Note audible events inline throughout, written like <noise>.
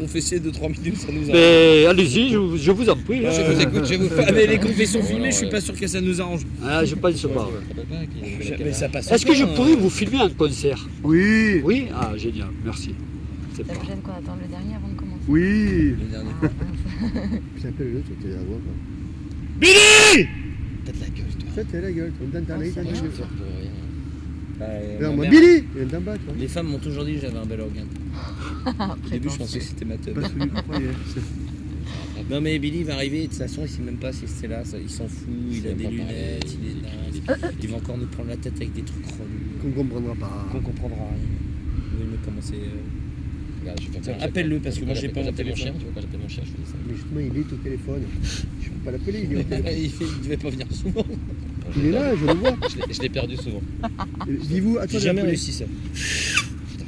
confesser 2-3 minutes, ça nous arrange. Mais allez-y, je, vous- je vous en prie. hein. Je vous écoute, je vous <laughs> fais. Mais les confessions filmées, je suis pas sûr que ça nous arrange. Ah, je pense pas. Mais ça passe. Est-ce que je bien, pourrais vous filmer un concert? Oui, Oui? Ah, génial, merci. C'est pas. gêne qu'on attende le dernier avant de commencer oui. Le dernier. Ah, mince. Puis appelle le tu vas la voir. quoi. Billy T'as de la gueule, toi. Ça, t'es la gueule, on donne ta Oh, Bah, moi, Billy Il vient d'en bas, toi. Les femmes m'ont toujours dit que j'avais un bel organe. <laughs> Au début, je pensais que c'était ma teub. Pas celui. Non, mais Billy va arriver, de toute façon, il sait même pas si c'est là, ça- il s'en fout, il a des lunettes, il est dingue. Il va encore nous prendre la tête avec des trucs relus Qu'on comprendra pas. qu'on comprendra rien. Euh, je vais faire Tiens, ça. appelle-le, parce que moi, j'ai pas mon téléphone. chien, tu vois, quand j'appelle mon chien, je fais ça. Mais justement, il est au téléphone. Je peux pas l'appeler, il est au <laughs> téléphone. il, fait, il devait pas venir souvent. Il est là, je le vois. Je l'ai- perdu souvent. <laughs> Dis-vous, à toi jamais réussi ça.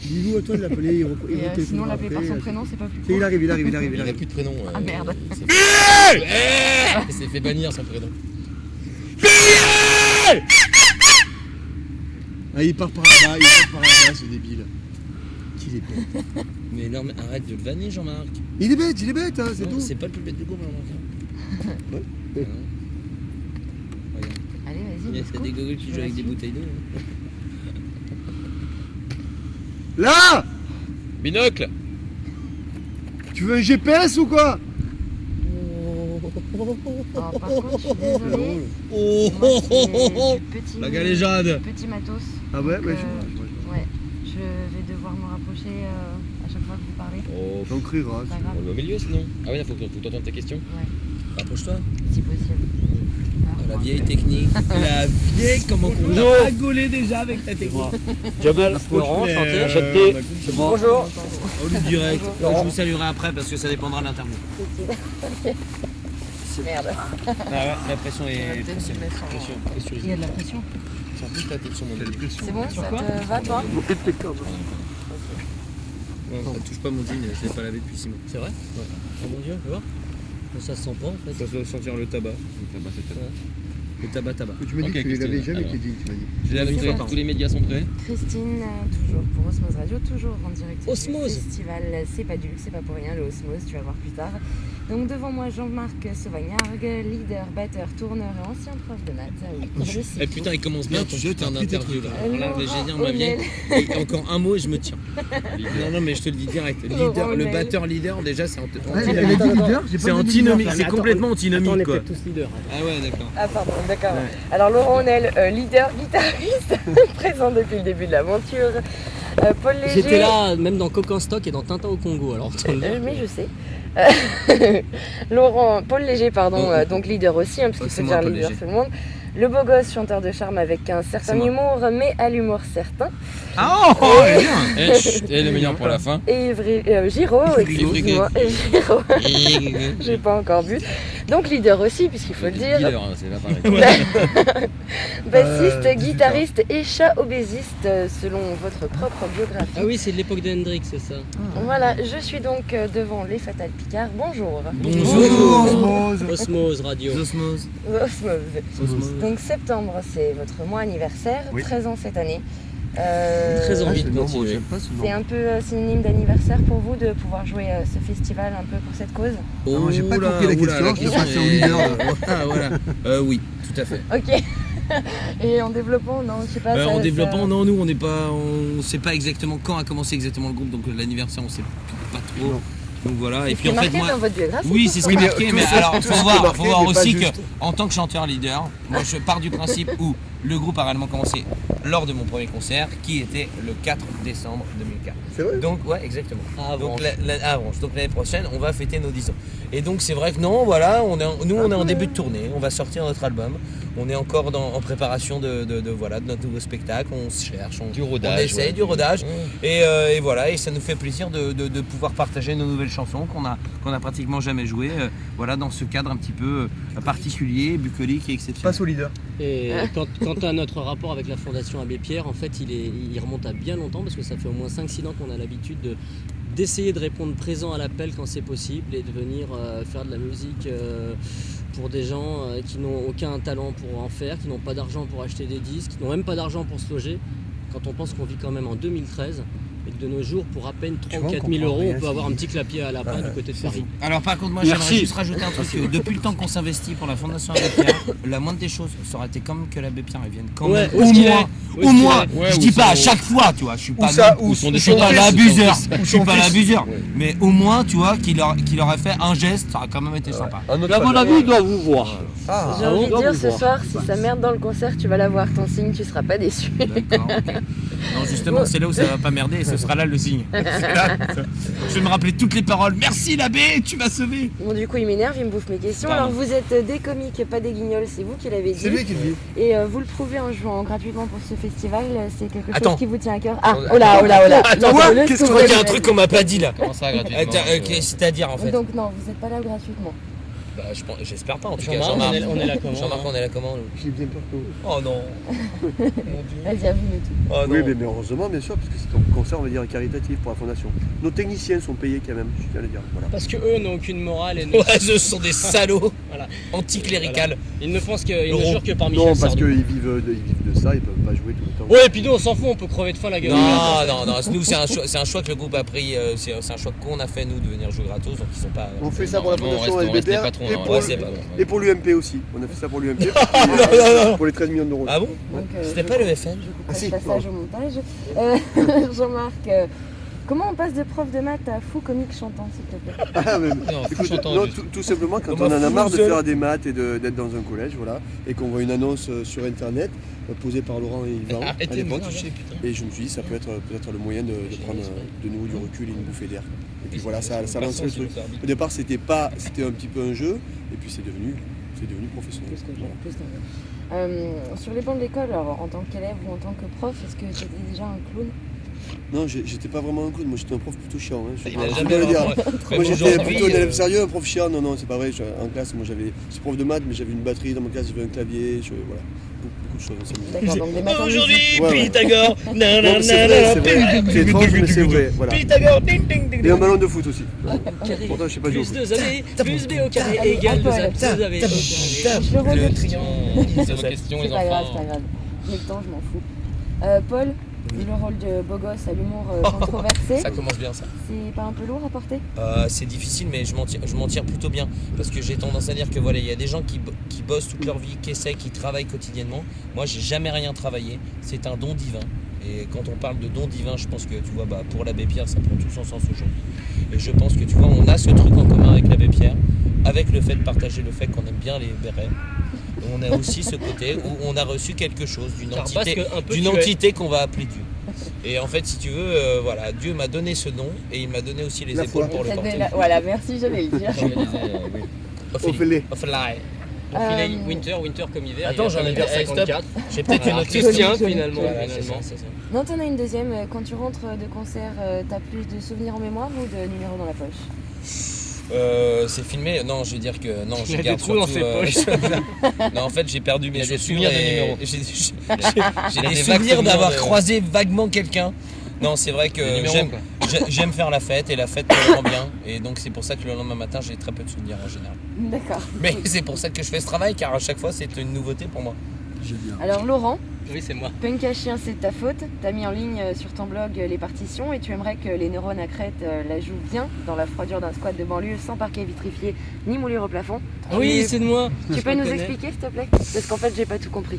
Dis-vous à toi de l'appeler. Il, euh, sinon, l'appeler par son prénom, c'est pas plus cool. il arrive, il arrive, il arrive, Il il n'a plus de prénom. euh, Ah, merde. Il s'est fait- il s'est fait bannir son prénom. Ah, il part par là-bas, il part par là-bas, ce débile. Qu'il est bête. Mais non, mais arrête de le vanner, Jean-Marc. Il est bête, il est bête, hein, c'est tout. C'est pas le plus bête du groupe, Jean-Marc. Ouais. Ah non. Regarde. Go. des gogoles qui jouent avec des bouteilles d'eau. hein. Là Binocle Tu veux un GPS ou quoi? Alors, par contre, je suis désolée. Oh, Moi, oh, oh, oh, c'est oh. du petit, La galéjade. petit matos. Ah ouais, Donc, ouais, euh, je vois, je vois. Ouais, je vais devoir me rapprocher euh, à chaque fois que vous parlez. Oh, J'en crieras. On met au milieu sinon. Ah oui, il faut que faut que t'entendes ta question. Rapproche-toi. si possible. La vieille technique. <laughs> La vieille, comment qu'on Bonjour. a rigolé déjà avec ta technique. Jamel, Laurent, Mais, enchanté, euh, moi. Bonjour. Au lieu direct. Je vous saluerai après parce que ça dépendra de l'interview. Merde. Ah ouais, la pression est. On Pression, pression. Il y a de la pression. C'est bon, ça te va toi Non, touche pas mon jean, je l'ai pas lavé depuis 6 mois. C'est vrai Oh mon dieu, tu vois Ça se sent pas en fait. Ça doit sentir le tabac. Le tabac tabac. Tu m'as dit Ok, que tu les Christine, avais jamais alors. tes jeans, tu m'as dit. Je bon. tous les médias sont prêts. Christine, euh, toujours pour Osmose Radio, toujours en direct Osmose. du festival C'est pas du luxe, c'est pas pour rien, le Osmose, tu vas voir plus tard. Donc devant moi, Jean-Marc Sauvagnargues, leader, batteur, tourneur et ancien prof de maths. Oui, je sais. Eh putain, il commence bien ton tu jettes putain d'interview là. Euh, Alors là, Laurent j'ai dit, ma. Et encore un mot et je me tiens. <laughs> Non, non, mais je te le dis direct. Leader, le batteur leader, déjà, c'est anti- Ah, il avait dit leader, j'ai c'est antinomique. leader. C'est complètement antinomique est quoi. tous leaders. hein. Ah ouais, d'accord. Ah pardon, d'accord. Alors Laurent Honnel, euh, leader, guitariste, <laughs> présent depuis le début de l'aventure. Euh, Paul Léger. J'étais là même dans Coquin Stock et dans Tintin au Congo. Alors. Euh, mais je sais. Euh, <laughs> Laurent, Paul Léger, pardon, Oh, oh, euh, oh. donc leader aussi, hein, parce Oh, qu'il c'est faut moi, dire Paul leader tout le monde. Le beau gosse, chanteur de charme avec un certain humour, mais à l'humour certain. Ah oh, oh, bien <laughs> Eh, chut, et le meilleur pour la fin. Et Ivry, euh, Giraud, excuse-moi. Giraud, <laughs> j'ai pas encore bu. Donc leader aussi, puisqu'il faut le dire. Hein, c'est pas pareil. Bassiste, Euh, guitariste et chat obésiste, selon votre propre biographie. Ah oui, c'est de l'époque de Hendrix, c'est ça. Voilà, je suis donc devant les Fatales Bonjour. Bonjour. Osmose. Osmose Radio. Osmose. Osmose. Donc septembre, c'est votre mois anniversaire, Oui. 13 ans cette année. Euh, Très envie de c'est continuer. un peu euh, synonyme d'anniversaire pour vous de pouvoir jouer euh, ce festival un peu pour cette cause? Non, j'ai pas compris la oula, question, est-. <laughs> Voilà, voilà. Euh, oui, tout à fait. Ok. <laughs> Et en développant, non, je sais pas. Euh, ça- en ça- développant, non, nous on n'est pas, on sait pas exactement quand a commencé exactement le groupe, donc l'anniversaire on sait pas trop. Non. Donc voilà. Et puis en fait marqué moi, dans votre biographie. oui c'est ce qui est marqué, tout mais alors faut voir, faut voir aussi que en tant que chanteur leader, moi je pars du principe où le groupe a réellement commencé lors de mon premier concert, qui était le 4 décembre 2004. C'est vrai? Donc ouais, exactement. Ah, Donc bon. la- la- ah, bon, donc l'année prochaine, on va fêter nos 10 ans. Et donc c'est vrai que non, voilà, on est, en- nous on est en début de tournée, on va sortir notre album. On est encore dans- en préparation de, de- de, voilà, de notre nouveau spectacle, on se cherche, on, Du on essaye ouais. du rodage. Et, euh, et voilà, et ça nous fait plaisir de, de- de pouvoir partager nos nouvelles chansons qu'on a, qu'on a pratiquement jamais jouées, euh, voilà, dans ce cadre un petit peu euh, particulier, bucolique et exceptionnel. Au leader. Et quant, quant à notre rapport avec la Fondation Abbé Pierre, en fait, il, remonte à bien longtemps parce que ça fait au moins 5-6 ans qu'on a l'habitude de d'essayer de répondre présent à l'appel quand c'est possible et de venir euh, faire de la musique euh, pour des gens euh, qui n'ont aucun talent pour en faire, qui n'ont pas d'argent pour acheter des disques, qui n'ont même pas d'argent pour se loger. Quand on pense qu'on vit quand même en 2013 et que de nos jours, pour à peine 3 ou vois, on 4 000 comprend euros, on peut avoir un petit clapier à lapin du côté de Paris. Alors par contre, moi j'aimerais juste rajouter un truc. Depuis le temps qu'on s'investit pour la Fondation Abbé Pierre, <laughs> la moindre des choses, ça aurait été comme que l'abbé Pierre revienne quand Ouais, même. Au moins, au moins. je ou dis pas à chaque fois, tu vois. Je suis pas, l'abuseur. Je suis pas l'abuseur. Mais au moins, tu vois, qu'il leur- qu'il aurait fait un geste, ça aurait quand même été sympa. À mon avis, il doit vous voir. Ah, J'ai envie de dire ce voir. soir, si ça merde dans le concert, tu vas l'avoir ton signe, tu seras pas déçu. D'accord. <laughs> Non, justement, c'est là où ça va pas merder et ce sera là le signe. <laughs> C'est là, Je vais me rappeler toutes les paroles. Merci l'abbé, tu m'as sauvé. Bon, du coup, il m'énerve, il me bouffe mes questions. Pardon. Alors, vous êtes des comiques, pas des guignols, c'est vous qui l'avez c'est dit. lui qui le dit. Et euh, vous le prouvez en jouant gratuitement pour ce festival, c'est quelque chose Attends. qui vous tient à cœur. Ah, oh là, oh là, oh là. Attends, Qu'est-ce qu'il y a un truc qu'on m'a pas dit là. Comment ça, gratuitement euh, euh, C'est-à-dire en fait. Donc, non, vous n'êtes pas là gratuitement. Bah, je pense- J'espère pas en tout cas. Jean-Marc, on on est là comment Jean-Marc, on est là comment J'ai bien peur que. Oh non. <laughs> Vas-y, avoue-nous tout. Oh non. Oui, mais, mais heureusement, bien sûr, parce que c'est un concert, on va dire, caritatif pour la fondation. Nos techniciens sont payés quand même, je tiens à le dire. Voilà. Parce que eux n'ont aucune morale et ne- <laughs> Ouais, ce sont des salauds <laughs> Voilà. anticléricales. ils ne pensent que, ils ne jurent que par Michel Non, parce qu'ils vivent, de, ils vivent de ça, ils peuvent pas jouer tout le temps. Ouais, et puis nous on s'en fout, on peut crever de faim la gueule. Non, non, non, nous c'est un, choix, c'est un choix que le groupe a pris, euh, c'est un choix qu'on a fait nous de venir jouer gratos, donc ils sont pas... On fait ça pour la fondation et, pour, ouais, le- c'est pas bon. et pour l'UMP aussi. On a fait ça pour l'UMP <laughs> pour, pour les 13 millions d'euros. Ah bon Donc, euh, C'était je pas le FN Ah, si, passage au montage. <laughs> Euh, <laughs> Jean-Marc, euh, comment on passe de prof de maths à fou comique chantant, s'il te plaît? Ah, mais- Non, Écoute, chantant, non, juste. tout, tout simplement quand On en a marre de faire des maths et de- d'être dans un collège, voilà, et qu'on voit une annonce sur internet posée par Laurent et Yvan à Arrêtez de me l'époque, toucher, putain. et je me suis dit ça peut être peut-être le moyen de, de prendre de nouveau du recul et une bouffée d'air. Et puis voilà, ça, ça lance le truc. Au départ c'était pas, c'était un petit peu un jeu, et puis c'est devenu, c'est devenu professionnel. Plus que Voilà. plus que- Euh, sur les bancs de l'école, en tant qu'élève ou en tant que prof, est-ce que tu étais déjà un clown? Non, j'étais pas vraiment un clown, moi j'étais un prof plutôt chiant. Hein, Il a jamais dire. Moi j'étais plutôt un élève euh, sérieux, un prof chiant. Non, non, c'est pas vrai. Je- En classe, moi j'avais, je suis prof de maths, mais j'avais une batterie dans ma classe, j'avais un clavier, je, voilà, beaucoup, de choses. D'accord. Aujourd'hui. Pythagore Non, mais c'est vrai, c'est vrai. C'est étrange, mais c'est vrai. Voilà. Pythagore, ding ding ding Et un ballon de foot aussi. Carré. Pourtant, je sais pas jouer Plus foot. 2 AB, plus B au carré égale à 2 Paul. AB, plus AB au carré. Je le redis. Le triangle. C'est vos questions, C'est les pas grave, c'est enfants. pas grave. J'ai le temps, je m'en fous. Euh, Paul, le rôle de beau gosse à l'humour euh, <laughs> controversé, Ça commence bien ça. c'est pas un peu lourd à porter? Euh, c'est difficile, mais je m'en tire, plutôt bien. Parce que j'ai tendance à dire que voilà, il y a des gens qui bossent toute leur vie, qui essaient, qui travaillent quotidiennement. Moi, j'ai jamais rien travaillé. C'est un don divin. Et quand on parle de don divin, je pense que tu vois, bah, pour l'abbé Pierre, ça prend tout son sens aujourd'hui. Et je pense que tu vois, on a ce truc en commun avec l'abbé Pierre, avec le fait de partager le fait qu'on aime bien les bérets. On a aussi ce côté où on a reçu quelque chose d'une entité, d'une entité qu'on va appeler Dieu. Et en fait, si tu veux, euh, voilà, Dieu m'a donné ce don et il m'a donné aussi les La épaules foi. pour le porter. la- Voilà, merci, j'allais le dire. Euh, oui. Ophélie. Fait Euh, winter, winter comme hiver. Attends, j'en ai eh, 54. J'ai peut-être une Voilà. autre question. finalement. Voilà, c'est ça, finalement. ça. Non, t'en as une deuxième. Quand tu rentres de concert, t'as plus de souvenirs en mémoire ou de numéros dans la poche? Euh, c'est filmé Non, je veux dire que non, je Il a des garde trous dans surtout, ses euh, poches. <laughs> non, en fait, j'ai perdu mes Il a des chaussures souvenirs de et numéros. <laughs> j'ai des vagues souvenirs souvenirs d'avoir de- croisé vaguement quelqu'un. Non, c'est vrai que numéros, j'aime quoi. j'ai- j'aime faire la fête et la fête me rend bien et donc c'est pour ça que le lendemain matin, j'ai très peu de souvenirs en général. D'accord. Mais c'est pour ça que je fais ce travail car à chaque fois, c'est une nouveauté pour moi. Alors, Laurent, Oui, c'est moi. Punk à chien, c'est ta faute. T'as mis en ligne euh, sur ton blog euh, les partitions et tu aimerais que les neurones à crête euh, la jouent bien dans la froidure d'un squat de banlieue sans parquet vitrifié ni moulure au plafond. Oui, c'est de moi. Tu peux nous connais. expliquer s'il te plaît? Parce qu'en fait, j'ai pas tout compris.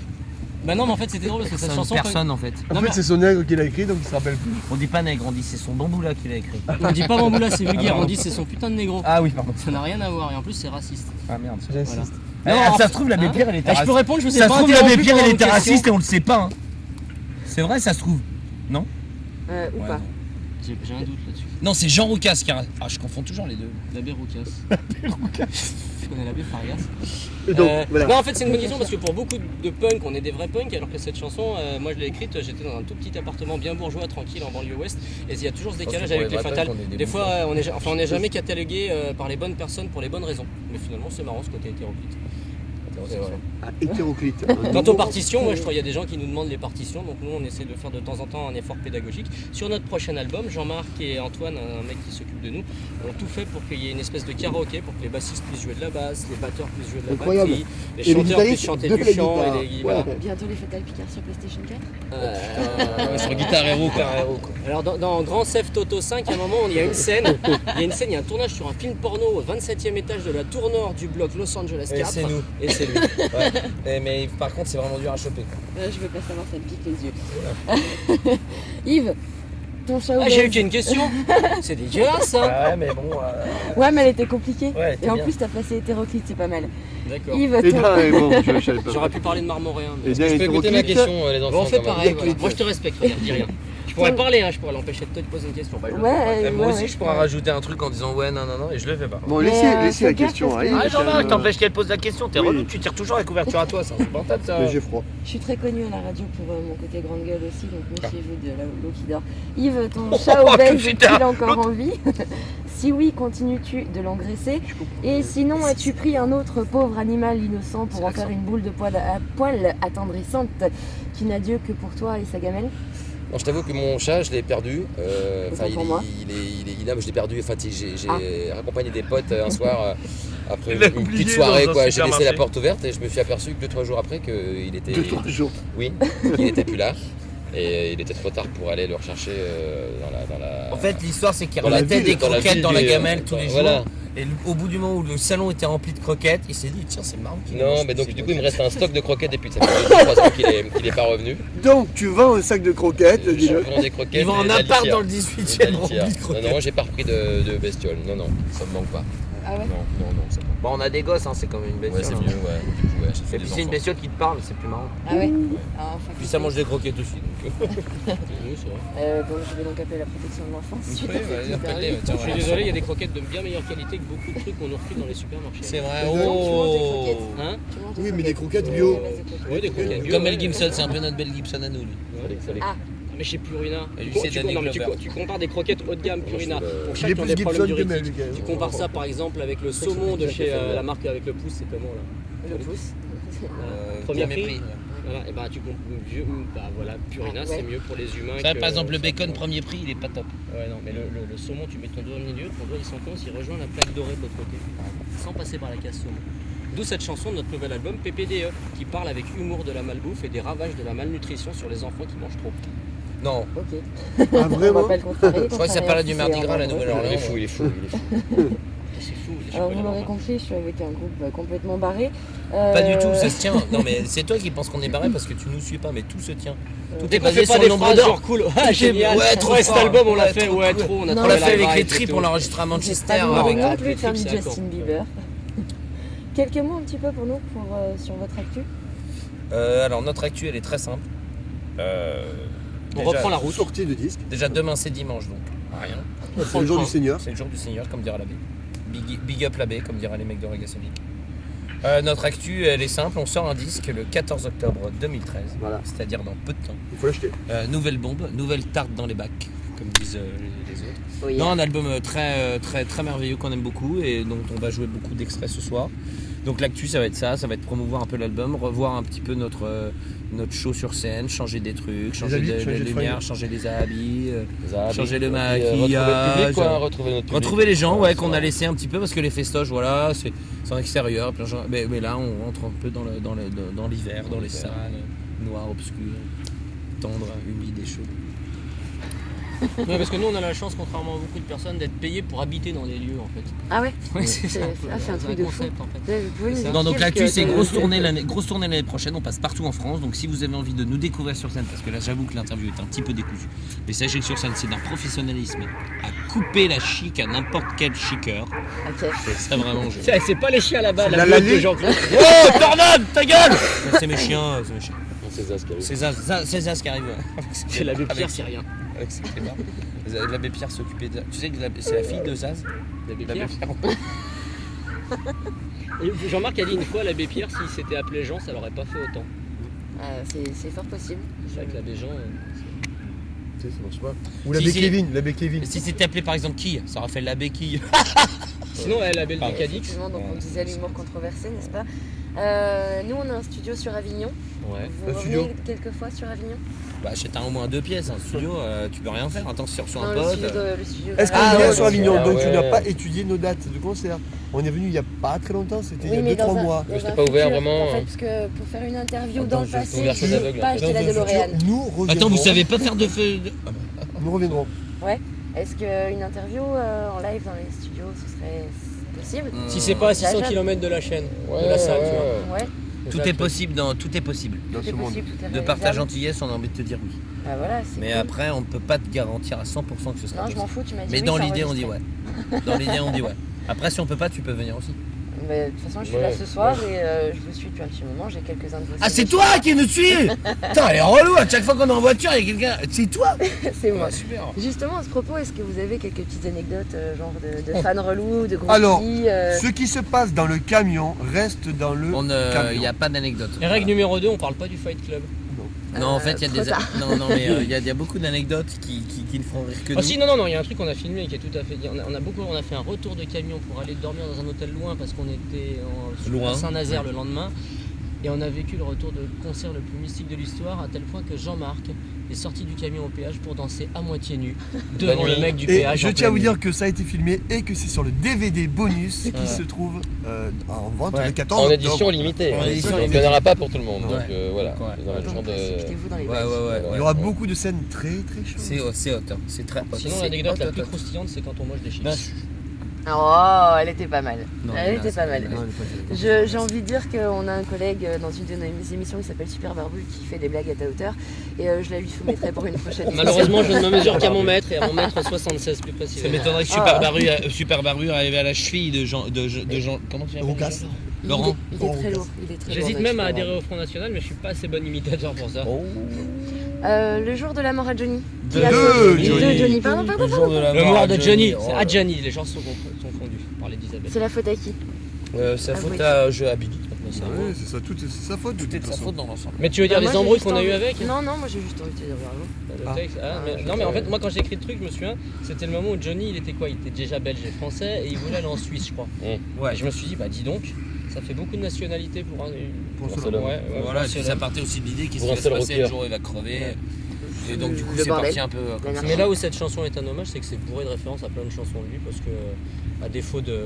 Bah non, mais en fait, c'était drôle parce que cette chanson. personne en fait. En Non, fait, mais- c'est son nègre qui l'a écrit, donc il se rappelle plus. On dit pas nègre, on dit c'est son bamboula qui l'a écrit. On dit pas Bamboula, c'est vulgaire. pardon. On dit c'est son putain de négro. Ah oui, pardon. Ça n'a rien à voir et en plus, c'est raciste. Ah merde. J'insiste. Non, Ah, en ça se trouve, l'abbé hein Pierre, elle était Ah, Je peux raciste. répondre, je vous ai Ça se pas trouve, l'abbé interrompu Pierre, pendant elle vos était questions. raciste et on le sait pas. hein. C'est vrai, ça se trouve. Euh, ou Ouais, pas non. J'ai un doute là-dessus. Non, c'est Jean Roucas qui a. Ah, je confonds toujours les deux. L'abbé Roucas. <laughs> Tu connais l'abbé Farias? Donc, Euh, voilà. Non, en fait, c'est une bonne question parce que pour beaucoup de punk, on est des vrais punks, alors que cette chanson, euh, moi je l'ai écrite, j'étais dans un tout petit appartement bien bourgeois, tranquille, en banlieue ouest, et il y a toujours ce décalage avec les fatales. punks des fois, euh, on est, enfin, on n'est jamais catalogué euh, par les bonnes personnes pour les bonnes raisons. Mais finalement, c'est marrant ce côté hétéroclite. C'est vrai. Ah, hétéroclite. <laughs> Quant aux partitions, moi je crois qu'il y a des gens qui nous demandent les partitions, donc nous on essaie de faire de temps en temps un effort pédagogique. Sur notre prochain album, Jean-Marc et Antoine, un mec qui s'occupe de nous, ont tout fait pour qu'il y ait une espèce de karaoké, pour que les bassistes puissent jouer de la basse, les batteurs puissent jouer de la Incroyable. batterie, les Et les chanteurs puissent chanter du chant guitare. et les Ouais. Bientôt les Fatal Picard sur PlayStation 4 Euh, Sur Guitar Hero, quoi. Alors dans, dans Grand Theft Auto 5, à un moment, il y a une scène, il y a une scène, il y a un tournage sur un film porno au 27e étage de la tour nord du bloc Los Angeles 4. Et c'est nous. Et c'est lui. Ouais. Et- mais par contre, c'est vraiment dur à choper. quoi. Euh, Je veux pas savoir, ça me pique les yeux. <laughs> Yves, ton chat Ah, j'ai eu qu'une question. <laughs> C'est dégueulasse ça. Ouais, mais bon. euh, Ouais, mais elle était compliquée. Ouais, Et en bien. plus, t'as placé hétéroclite, c'est pas mal. D'accord. Yves, Et ton... bien, et bon. J'aurais pu parler de marmoréen. mais- bien, Je peux écouter ma question, euh, les enfants. Bon, on fait pareil. Voilà. Moi, je te respecte. Regarde, dis rien. Je pourrais parler, hein, je pourrais l'empêcher de te poser une question. Bah, je le Ouais, ferai pas. Eh, moi ouais, aussi, ouais. je pourrais rajouter un truc en disant ouais, non, non, non, et je le fais pas. Bon, Mais, laissez, euh, laissez la fais gaffe question parce que- arriver. Ah, Jean-Marc, t'empêches qu'elle pose la question. T'es Oui. relou, tu tires toujours la couverture à toi, c'est insupportable ça. Mais j'ai froid. Je suis très connue à la radio pour euh, mon côté grande gueule aussi, donc Ah. méfiez-vous de la- l'eau qui dort. Yves, ton chat Oh, obèse tout de suite, est-il hein. encore en vie <laughs> Si oui, continues-tu de l'engraisser? Et sinon, as-tu pris un autre pauvre animal innocent pour en faire une boule de poil à poil attendrissante qui n'a Dieu que pour toi et sa gamelle? Non, je t'avoue que mon chat, je l'ai perdu. Euh, Enfin, il, est- il est, il est, il est- je l'ai perdu. Enfin, j'ai j'ai Ah. raccompagné des potes euh, un <laughs> soir euh, après Il une, petite soirée. quoi. J'ai laissé la porte ouverte et je me suis aperçu que 2-3 jours après qu'il était, Deux, trois jours. oui, qu'il était plus là. <laughs> Et il était trop tard pour aller le rechercher euh, dans la. Dans la... En fait, l'histoire, c'est qu'il relatait ville, des dans la croquettes ville dans la du- gamelle tous les jours. Et au bout du moment où le salon était rempli de croquettes, il s'est dit tiens, c'est marrant qu'il Non, mais donc du coup, il me reste un stock de croquettes et puis ça fait 2-3 ans qu'il est, qu'il est pas revenu. Donc, tu vends un sac de croquettes, Je dis-le. vends des croquettes. La appart dans le Et de 18 la e rempli litière. de Non, croquettes. non, j'ai pas repris de, de bestiole. Non, non, ça me manque pas. Ah ouais Non, non, non, ça me Bon, on a des gosses, hein, c'est quand même une Ouais, bestiole. c'est hein. mieux, ouais. Du coup, ouais, ça fait Et puis c'est une bestiole qui te parle, c'est plus marrant. Ah ouais Ah, enfin, Puis ça mange des croquettes aussi. Donc... <laughs> Oui, c'est vrai. Euh, bon, je vais donc appeler la protection de l'enfance. interview. Je suis désolé, il y a des croquettes de bien meilleure qualité que beaucoup de trucs qu'on nous refile dans les supermarchés. C'est vrai. Oh. Tu manges des croquettes. Hein Tu manges Oui, mais des croquettes bio. Ouais, des croquettes bio, Comme. Mel Gibson, c'est un peu notre belle Gibson à nous. fallait- Ah. Mais chez Purina, lui, tu, c'est tu- Danny non, mais tu- Glover. tu compares des croquettes haut de gamme Purina je pour plus des problèmes Gibson que Mel, diurétiques. Gibson. Tu compares ça par exemple avec le saumon de chez euh, la marque avec le pouce, c'est comment là Le pouce. Euh, Premier prix. prix. Voilà, et bah tu bah voilà, Purina Ah, ouais. c'est mieux pour les humains. Ça, que- par exemple, le bacon premier prix, il est pas top. Ouais, non, mais le, le- le saumon, tu mets ton doigt au milieu, ton doigt il s'enfonce, il rejoint la plaque dorée de l'autre côté, sans passer par la casse saumon. D'où cette chanson de notre nouvel album PPDE, qui parle avec humour de la malbouffe et des ravages de la malnutrition sur les enfants qui mangent trop. Non, Ok. Ah, On va vraiment pas le contrarier. je crois que ça parlait du Mardi Gras, la hein. Il est fou, il est fou, il est fou. <laughs> Alors vous l'aurez compris, je suis avec un groupe euh, complètement barré. Pas du Euh, tout, ça se tient. Non, mais <laughs> c'est toi qui penses qu'on est barré parce que tu nous suis pas, mais tout se tient. Tout Dès est basé sur des le nombre genre cool, <laughs> ah génial, Ouais, trop ouais, cet album on l'a Ouais, fait, trop ouais cool. trop, on a Non, On trouvé l'a la fait avec les et tri tout. pour l'enregistrer à Manchester. pas avec avec- non plus faire du Justin Bieber. <laughs> Quelques mots un petit peu pour nous pour, euh, sur votre actu. Euh, alors, notre actu, elle est très simple. Euh, On déjà- reprend la route. Sortie de disque. Déjà, demain, c'est dimanche, donc rien. C'est le jour du Seigneur. C'est le jour du Seigneur, comme dira l'abbé. Big, big up l'abbé, comme diraient les mecs de Reggae Sonic. Euh, notre actu, elle est simple. On sort un disque le 14 octobre 2013, Voilà. c'est-à-dire dans peu de temps. Il faut l'acheter. Euh, nouvelle bombe, nouvelle tarte dans les bacs, comme disent euh, les, les autres. Oui. Non, un album très, très, très merveilleux qu'on aime beaucoup et dont on va jouer beaucoup d'extraits ce soir. Donc l'actu, ça va être ça, ça va être promouvoir un peu l'album, revoir un petit peu notre, euh, notre show sur scène, changer des trucs, changer habits, de- changer fringues. changer les habits, euh, Les habits, Changer le euh, maquillage. Retrouver le public, quoi, retrouver notre public. retrouver les gens, ouais, qu'on a laissé un petit peu parce que les festoches, voilà, c'est en extérieur, mais, mais là, on rentre un peu dans le- dans le- dans l'hiver, dans, Dans les salles, noir, obscur, tendre, humide et chaud. <laughs> Ouais, parce que nous on a la chance, contrairement à beaucoup de personnes, d'être payés pour habiter dans les lieux en fait. Ah ouais Ouais, c'est- ça, ah, un truc de fou. concept en fait. Non, donc l'actu ce c'est grosse tournée l'année grosse tournée l'année prochaine, on passe partout en France. Donc si vous avez envie de nous découvrir sur scène, parce que là j'avoue que l'interview est un petit peu décousue, mais sachez que sur scène c'est d'un professionnalisme à couper la chic à n'importe quel chiqueur. Ok. C'est ça vraiment. C'est c'est pas les chiens là-bas, la La de Lali. Jean-Claude. Oh, Tornade, ta gueule C'est mes chiens, c'est mes chiens. C'est Zaz qui arrive. C'est Zaz, Zaz- c'est Zaz qui arrive. ouais. L'abbé Pierre, c'est rien. Avec ses clébards. L'abbé Pierre s'occupait de. Tu sais que l'abbé- c'est la fille de Zaz L'abbé L'abbé Pierre. <laughs> Jean-Marc a dit une fois, l'abbé Pierre, s'il s'était appelé Jean, ça l'aurait pas fait autant. Euh, c'est fort possible. C'est vrai que l'abbé Jean. euh, Tu sais, ça marche pas. Ou Si, l'abbé si. Kevin, l'abbé Kevin. Si c'était appelé par exemple qui Ça aurait fait l'abbé qui <laughs> Sinon, elle avait le Pardon. Cadix. Effectivement, donc on disait l'humour controversé, n'est-ce pas? Euh, nous, on a un studio sur Avignon. Ouais. Vous Un revenez quelquefois sur Avignon Bah, c'est un au moins deux pièces, un studio, euh, tu peux rien faire. Attends, si tu reçois un pote. studio Est-ce qu'on Ah, vient ouais, sur ouais, Avignon ah Donc tu ouais. n'as pas étudié nos dates de concert. On est venu il n'y a pas très longtemps, c'était il y a Oui, mais 2-3 dans un, mois. C'était un pas ouvert, futur, vraiment, En fait, hein. parce que pour faire une interview Attends, dans le je- passé, je pas acheter la DeLorean. Nous reviendrons. Attends, vous savez pas faire de feu. de- Nous reviendrons. Est-ce qu'une interview euh, en live dans les studios, ce serait possible Si c'est pas à 600 Jaja. km de la chaîne, Ouais, de la salle, ouais, tu vois. ouais. Tout est possible dans tout est possible. Dans tout ce monde. possible, tout est De par ta gentillesse, on a envie de te dire oui. Bah voilà, Mais cool. après, on ne peut pas te garantir à 100% que ce sera Non, je m'en fous, tu m'as dit Mais oui, dans l'idée, on dit ouais. <laughs> Dans l'idée, on dit ouais. Après, si on peut pas, tu peux venir aussi. Mais de toute façon, je suis Ouais, là ce soir et euh, je vous suis depuis un petit moment, j'ai quelques-uns de vos Ah, c'est toi qui nous suis <laughs> Putain, elle est relou. À chaque fois qu'on est en voiture, il y a quelqu'un. C'est toi <laughs> C'est moi. Ouais, Super. Justement, à ce propos, est-ce que vous avez quelques petites anecdotes, euh, genre de, de fans relous, de gros Alors, euh, Ce qui se passe dans le camion reste dans le euh, Il n'y a pas d'anecdote. Et règle numéro 2, on parle pas du Fight Club. Non, en fait, il y a trop des. tard. Non, non, mais euh, <laughs> il y, a- il y a beaucoup d'anecdotes qui, qui, qui ne font rire que Ah nous. si, non, non, non, il y a un truc qu'on a filmé qui est tout à fait. On a, on a beaucoup, on a fait un retour de camion pour aller dormir dans un hôtel loin parce qu'on était en, Loin. à Saint-Nazaire le lendemain. Et on a vécu le retour de concert le plus mystique de l'histoire à tel point que Jean-Marc est sorti du camion au péage pour danser à moitié nu <laughs> devant nuit. le mec du Et péage. je en tiens à vous dire que ça a été filmé et que c'est sur le DVD bonus qui se trouve euh, en vente Ouais. le 14 En édition limitée. En édition Donc, limitée. Il n'y en aura pas pour tout le monde. Ouais. Donc euh, voilà. Ouais. Dans donc de- dans les. Il y aura beaucoup de scènes très très chaudes. C'est hot, c'est très hot. Sinon, l'anecdote la plus croustillante, c'est quand on mange des chips. Non, Oh, elle était pas mal. Non, elle était pas mal. J'ai envie de dire qu'on a un collègue euh, dans une de nos émissions qui s'appelle Super Barbu qui fait des blagues à ta hauteur et euh, je la lui soumettrai pour une prochaine émission. Malheureusement, je ne me mesure qu'à mon mètre et à mon mètre 76 plus Ça précisément. m'étonnerait que Ah. Super Baru, euh, Super Baru arrive à la cheville de Jean. De, de Jean comment tu l'appelles Roucas. déjà Il est- Laurent. Il est, Laurent très lourd. Il est très J'hésite même à adhérer au Front National, mais je suis pas assez bon imitateur pour ça. Oh. Euh, le jour de la mort à Johnny. De a- deux De Johnny. Johnny. Pardon, pardon, Le pardon. jour de la Le mort de Johnny, oh c'est à. Johnny, les gens sont, sont confondus par les d'Isabelle. C'est la faute à qui Euh, sa Ah, faute à je à Billy. Ouais, c'est ça, tout est c'est sa faute. de Tout est toute de sa faute dans l'ensemble. Mais tu veux dire Ah, moi, les embrouilles qu'on a eu avec Non, non, moi j'ai juste envie de te dire bravo. Le Ah. texte, ah, Ah, mais- je non mais en fait moi quand j'ai écrit le truc je me souviens c'était le moment où Johnny il était quoi? Il était déjà belge et français et il voulait aller en Suisse je crois. Ouais. Et je me suis dit bah dis donc ça fait beaucoup de nationalités pour un... Pour Pour cela. cela. Ouais, ouais, Voilà, et un ça seul partait aussi de l'idée qu'il se Pour un va se seul passer le jour où il va crever. Et donc du coup c'est parti un peu euh, comme ça. Mais là où cette chanson est un hommage, c'est que c'est bourré de références à plein de chansons de lui, parce que à défaut de,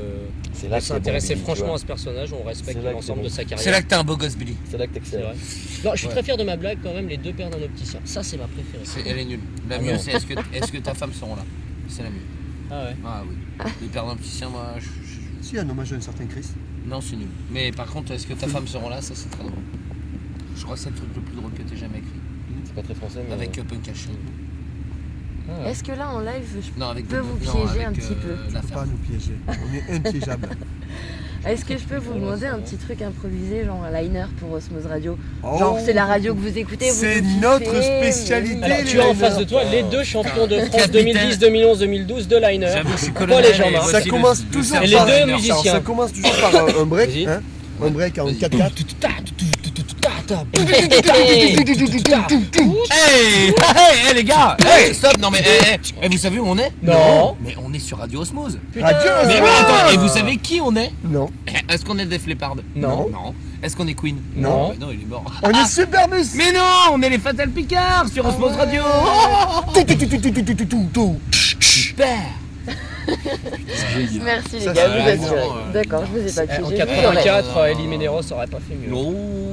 C'est c'est bon, s'intéresser franchement à ce personnage, on respecte C'est l'ensemble c'est de sa C'est carrière. là que t'es un beau gosse Billy. C'est là que C'est t'excelles. vrai. Non, je suis Ouais. très fier de ma blague quand même, les deux paires d'un opticien. Ça, c'est ma préférée. C'est- Elle est nulle. La Ah mieux c'est est-ce que, est-ce que ta femme seront là? C'est la mieux. Ah ouais. Ah oui. <laughs> Les pères d'un petit chien, moi je, je- Si, un hommage à un certain Chris. Non c'est nul. Mais par contre est-ce que ta femme seront là? Ça c'est très drôle. Je crois que c'est le truc le plus drôle que t'aies jamais écrit. C'est pas très français, mais. Avec euh, Punkash. Ah. Est-ce que là en live, je- Non avec peux vous non, piéger avec, un petit euh, peu? La Faut ferme. pas nous piéger. On est impiégeable. <laughs> est-ce que je peux vous demander un petit truc improvisé, genre un liner pour Osmose Radio Oh, Genre c'est la radio que vous écoutez, vous C'est notre spécialité. Alors, tu as en face de toi les deux champions de France Capitaine. 2010, 2011, 2012 de Liner. Paul et Ça commence toujours Et les par deux musiciens. Ça commence toujours par un, un break. Hein un break en Vas-y. 4-4. Hey, hey, les gars, hey, stop, non mais, hey, hey, eh, vous savez où on est? Non. Mais on est sur Radio Osmose. Radio Mais, attends, et vous savez qui on est? Non. Eh, est-ce qu'on est Def Leppard Non. Non. Est-ce qu'on est Queen? Non. non, il est mort. On est ah. Superbus. Mais non, on est les Fatal Picards sur ah. Osmose Radio. Super. Merci les gars, vous êtes euh, D'accord, je vous ai pas tué. En 84, Elie euh, Ménéros aurait pas fait mieux. Oh.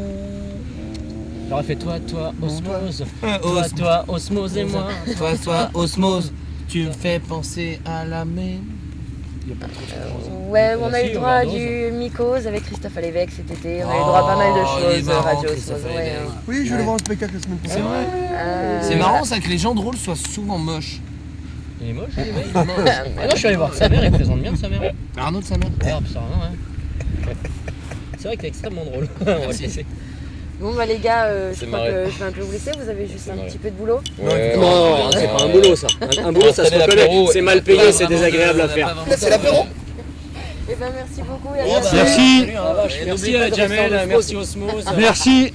J'aurais fait toi, toi, Osmose. Toi, Osmose. toi, Osmose et moi. Toi, toi, Osmose, tu me fais penser à la mer. Il y a pas trop de choses. Ouais, on a eu le droit à du Mycose avec Christophe Alévec cet été. On a eu le droit à pas mal de Oh, est choses, marrant, Radio Osmose. ouais. Oui, je vais le voir en spectacle la semaine C'est prochaine. vrai Euh, C'est marrant ça que les gens drôles soient souvent moches. Il est moche, <laughs> il est moche. Ah non, je suis allé voir sa mère, il présente bien sa mère. Arnaud de sa mère. Ah, hein. C'est vrai que t'es extrêmement drôle. <laughs> On va le laisser. Bon bah les gars, euh, je crois que je vais un peu vous laisser, vous avez juste un petit peu de boulot. Ouais, Non, ouais, c'est pas un boulot ça. Un, un boulot ça se reconnaît. C'est mal payé, c'est désagréable à faire. C'est l'apéro Et ben merci beaucoup et à Bon, bientôt. bah, Merci. hein. Ah, Et Merci pas à Jamel, merci Osmose. Merci.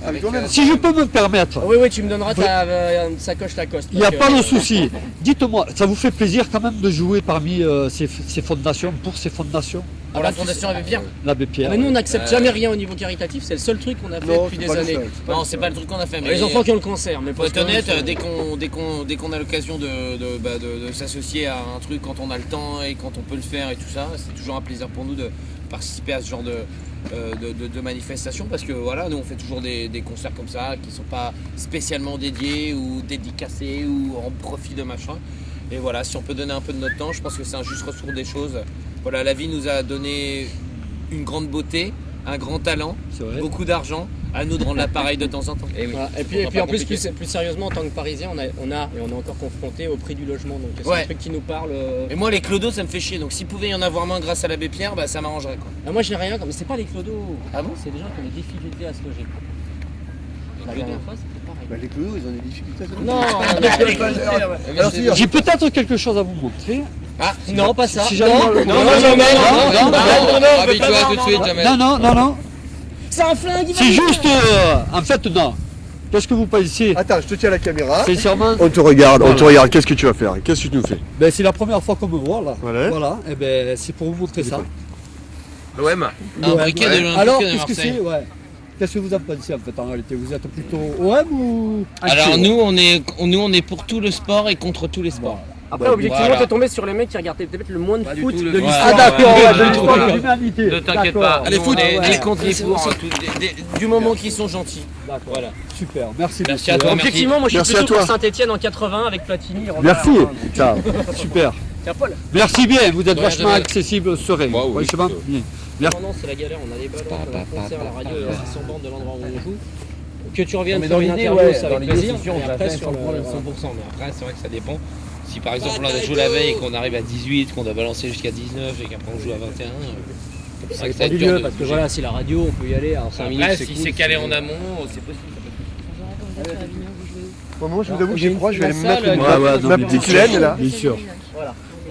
Si je peux me permettre, Oui, oui, tu me donneras ta euh, sacoche Lacoste. il n'y a pas de souci. Dites-moi, ça vous fait plaisir quand même de jouer parmi euh, ces, ces fondations, pour ces fondations? Pour la Fondation Abbé Pierre L'abbé Ah, Pierre. mais nous on n'accepte Euh, jamais rien au niveau caritatif, c'est le seul truc qu'on a fait depuis des années. Non, c'est pas le truc qu'on a fait. Mais Les enfants qui ont le cancer, mais Pour être honnête, euh, dès qu'on dès qu'on dès qu'on a l'occasion de, de, bah, de- de s'associer à un truc quand on a le temps et quand on peut le faire et tout ça, c'est toujours un plaisir pour nous de participer à ce genre de, euh, de, de- de manifestations parce que voilà, nous on fait toujours des, des concerts comme ça qui sont pas spécialement dédiés ou dédicacés ou en profit de machin. Et voilà, si on peut donner un peu de notre temps, je pense que c'est un juste retour des choses. Voilà, la vie nous a donné une grande beauté, un grand talent, beaucoup d'argent. À nous de rendre l'appareil de temps en temps. Et oui. Voilà. Et puis, et en plus, plus, plus sérieusement, en tant que Parisien, on a, on a et on est encore confronté au prix du logement. Donc c'est Ouais. un truc qui nous parle. euh. Et moi, les clodos, ça me fait chier. Donc, s'il pouvait y en avoir moins grâce à l'abbé Pierre, bah, ça m'arrangerait. Quoi. Ah, moi j'ai rien, comme c'est pas les clodos. Ah bon C'est des gens qui ont des difficultés à se loger. La clodos dernière fois, c'était pareil. Bah, les clodos, ils ont des difficultés à se Non, Alors, si, J'ai peut-être quelque chose à vous montrer. Ah, non, pas ça. Si jamais- non, Non, non, non, non, non, jamais, non, non, non, non, non, Habille-toi tout de suite, jamais. Non, non, non, non. C'est un flingue. C'est juste. euh, en fait, non. Qu'est-ce que vous pensez Attends, je te tiens la caméra. Sincèrement On te regarde, on Voilà. te regarde. Qu'est-ce que tu vas faire Qu'est-ce que tu nous fais ben, C'est la première fois qu'on me voit là. Voilà. Voilà, et ben, c'est pour vous montrer ça. l'OM. Un briquet ouais. de l'Olympique Alors, qu'est-ce que c'est ouais. Qu'est-ce que vous en pensez en fait en réalité Vous êtes plutôt OM ou Alors, nous on, est, nous, on est pour tout le sport et contre tous les sports. Après, Bah, objectivement, voilà. t'es tombé sur les mecs qui regardaient peut-être le moins de Pas foot de l'histoire. Ouais, Ah d'accord, ouais, ouais, ouais, de ouais, l'histoire ouais. de l'humanité. Ne t'inquiète pas, Allez, foot, ouais. les C'est du moment qu'ils sont gentils. D'accord. Voilà. Super, merci. Merci à toi. Objectivement, moi je suis plutôt pour Saint-Etienne en 80 avec Platini. Merci. Ciao. <laughs> Super. Tiens, Paul. Merci bien, vous êtes Ouais, vachement accessible, serein. Moi, oui, Franchement, plutôt. bien. Non, non, c'est la galère, on a des ballons, on a concert, la radio est assez sans bande de l'endroit où on joue. Que tu reviennes faire une interview, c'est avec plaisir. Et après, sur le- 100%, mais après c'est vrai que ça dépend. Si par exemple on joue la veille et qu'on arrive à 18, qu'on doit balancer jusqu'à 19 et qu'après on joue à 21, euh, ça va du lieu, parce que voilà, si la radio, on peut y aller, alors 5 minutes, c'est si c'est calé en amont, c'est possible. Moi, je vous avoue que J'ai crois, je vais aller me mettre ma, petite bien sûr. laine là. Bien sûr.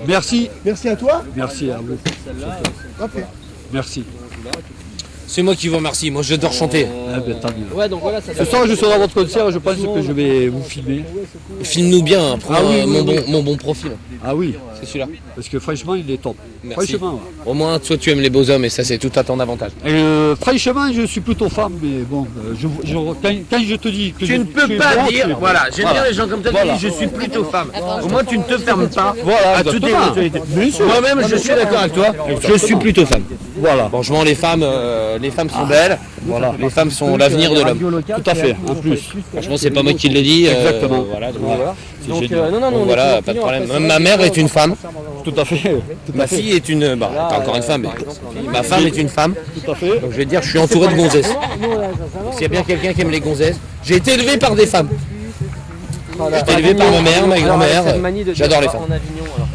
Merci, Merci à toi. merci à vous. Merci. C'est moi qui vous remercie, moi j'adore chanter. Ah ben, tant mieux. Ouais, donc voilà, ça Ce soir, je serai à votre concert, je pense que je vais vous filmer. Filme-nous bien, hein, prends Ah oui, euh, oui, mon, oui. bon, mon bon profil. Ah oui, C'est celui-là. parce que franchement, il est top. Merci. Franchement, ouais. Au moins, toi tu aimes les beaux hommes et ça c'est tout à ton avantage. Et, euh, franchement, je suis plutôt fan, mais bon, euh, je, je- quand, quand je te dis que je, Tu ne je peux suis pas dire, voilà, j'aime Voilà. bien les gens comme toi qui Voilà. disent je suis plutôt femme. Au moins tu ne te fermes pas Voilà, à toute exactement. éventualité. Bien sûr. Moi-même je suis d'accord avec toi, je suis plutôt femme. Voilà, Franchement les femmes, euh, les femmes sont belles, voilà. les femmes sont l'avenir de l'homme. Tout à fait, en plus. Franchement c'est pas moi qui l'ai dit. Exactement. Voilà. C'est Donc, génial. euh, non, non, non, on voilà, pas de problème. après, ma mère est une femme, Tout à fait. Tout ma à fait. fille est une, bah Là, encore une femme, mais ma femme est une femme. Tout à fait. Donc je vais te dire, je suis entouré de gonzesses. S'il y a bien quelqu'un qui aime les gonzesses, j'ai été élevé par des femmes. J'ai été élevé par ma mère, ma grand-mère. J'adore les femmes.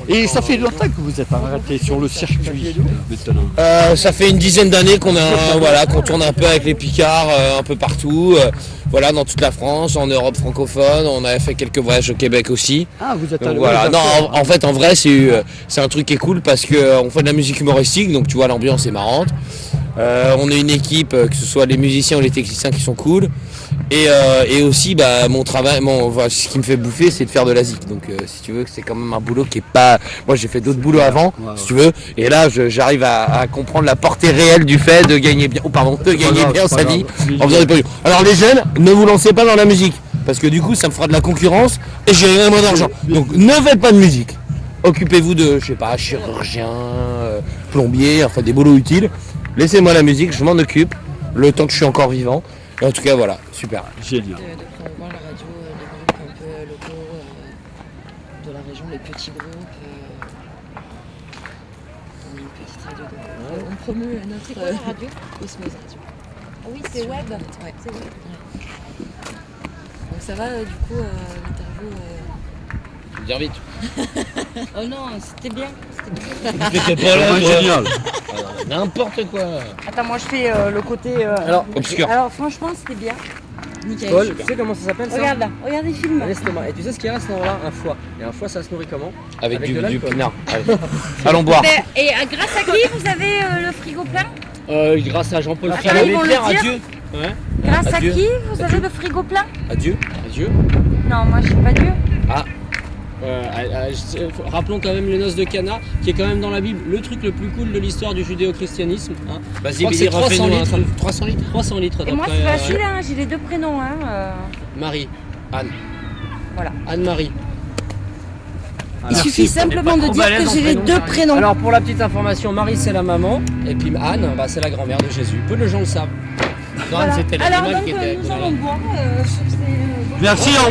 Et ça fait longtemps que vous êtes arrêté sur le circuit maintenant. Euh, ça fait une dizaine d'années qu'on a, voilà, qu'on tourne un peu avec les Picards, euh, un peu partout, euh, voilà, dans toute la France, en Europe francophone. On a fait quelques voyages au Québec aussi. Ah, vous êtes Donc allé voilà. Non, en, en fait, en vrai, c'est euh, un truc qui est cool parce que euh, fait de la musique humoristique, donc tu vois, l'ambiance est marrante. Euh, on est une équipe, euh, que ce soit les musiciens ou les techniciens qui sont cool. Et, euh, et aussi, bah, mon travail, mon, ce qui me fait bouffer, c'est de faire de la zik. Donc, euh, si tu veux, c'est quand même un boulot qui est pas. Moi, j'ai fait d'autres boulots avant, Ouais, ouais. si tu veux. Et là, j'arrive à, à comprendre la portée réelle du fait de gagner bien, oh, pardon, de gagner grave, bien sa vie en faisant des produits. Alors, les jeunes, ne vous lancez pas dans la musique. Parce que du coup, ça me fera de la concurrence et j'ai moins d'argent. Donc, ne faites pas de musique. Occupez-vous de, je sais pas, chirurgien, plombier, enfin des boulots utiles. Laissez-moi la musique, je m'en occupe, le temps que je suis encore vivant. Et en tout cas, voilà, super. Génial. de, de promouvoir la radio, les groupes un peu locaux euh, de la région, les petits groupes. euh, une petite radio euh, on promeut euh, notre quoi, la radio Osmose Radio. Ah oui, c'est web. Ouais. C'est web. Donc ça va euh, du coup euh, euh, Dire vite. <laughs> Oh non, c'était bien. C'était Vraiment génial. N'importe quoi. Attends, moi je fais euh, le côté. euh, Alors, Obscur. Alors franchement, c'était bien. Nickel. Paul, tu sais comment ça s'appelle ça Regarde là, regarde les films. Un estomac. Et tu sais ce qu'il y a à ce moment-là Un foie. Et un foie, ça se nourrit comment Avec, Avec du, de du l'alcool. pinard. <laughs> Allez. Allons boire. Ben, Et euh, grâce à qui vous avez euh, le frigo plein euh, Grâce à Jean-Paul Attends, ils vont le dire. adieu. Grâce à Adieu. qui vous avez le frigo plein Adieu. Adieu. Non, moi je suis pas Dieu. Euh, à- à- je- euh, rappelons quand même les noces de Cana, qui est quand même dans la Bible le truc le plus cool de l'histoire du judéo-christianisme. hein. Je Vas-y, crois que Billy, c'est 300 refais-nous un litres. truc. 300 litres 300 litres Et moi, c'est euh, facile, hein, j'ai les deux prénoms. Hein, euh. Marie, Anne. Voilà. Anne-Marie. Il suffit simplement de dire que j'ai les deux prénoms. Alors pour la petite information, Marie c'est la maman et puis Anne bah, c'est la grand-mère de Jésus. Peu de gens le savent. Voilà. c'était Alors l'animal donc, qui euh, était. nous allons boire. C'est, Merci, au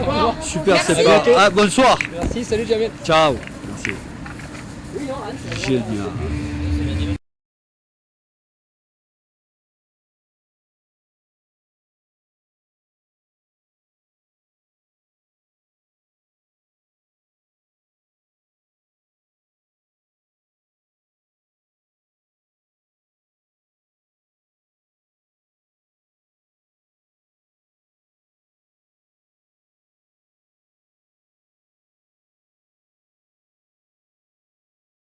revoir. Super Merci. sympa. Ah, bonsoir. Merci, salut Jamel. Ciao. Merci. Génial.